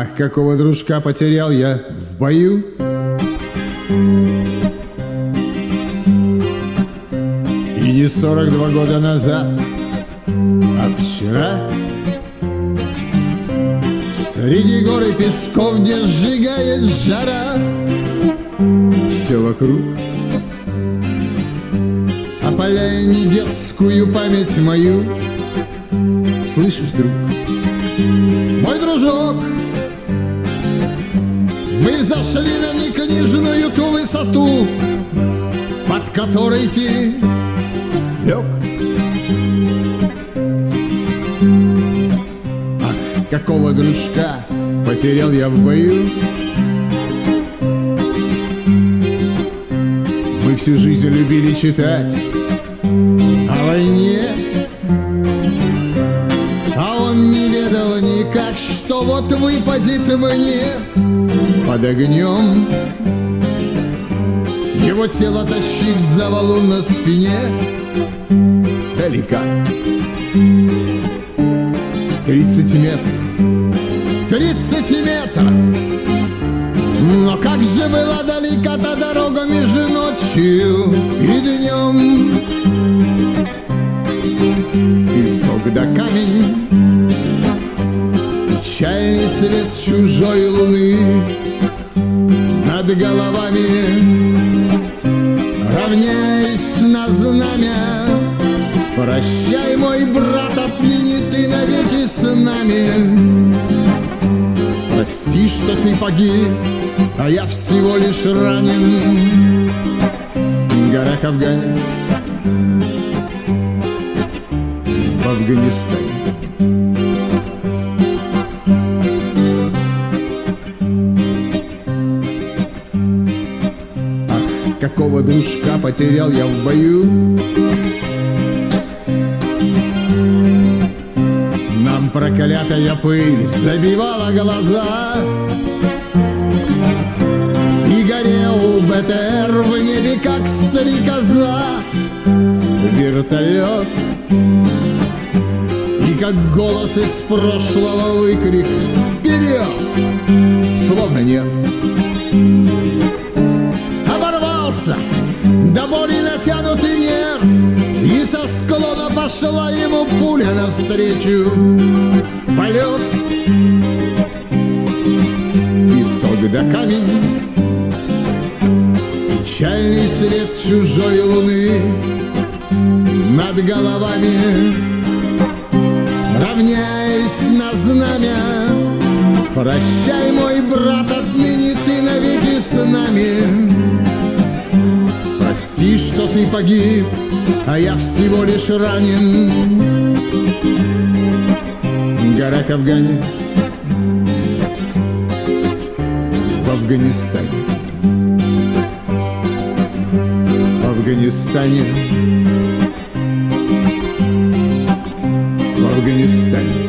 Ах, какого дружка потерял я в бою. И не сорок два года назад, а вчера. Среди гор и песков, где сжигает жара Все вокруг. Опаляя не детскую память мою. Слышишь, друг? Мой дружок Мы взошли на некнижную ту высоту Под которой ты лег. Ах, какого дружка потерял я в бою. Мы всю жизнь любили читать о войне. А он не ведал никак, что вот выпадет мне под огнем. Его тело тащить за валун на спине Далека Тридцать метров. Тридцать метров. Но как же была далека та дорога между ночью и днем? Песок да камень Печальный свет чужой луны Над головами Равняясь на знамя. Прощай, мой брат, отныне ты навеки с нами. Прости, что ты погиб, а я всего лишь ранен. В горах Афгане В Афганистане Ах, какого дружка потерял я в бою. Нам проклятая пыль забивала глаза. И горел БТР в небе, как стрекоза. Вертолет. И как голос из прошлого выкрик Вперед! Словно нет пошла ему пуля навстречу. Полет. Песок да камень. Печальный свет чужой луны Над головами. Равняясь на знамя Прощай, мой Прости, что ты погиб, а я всего лишь ранен. В горах Афгане. В Афганистане. В Афганистане. В Афганистане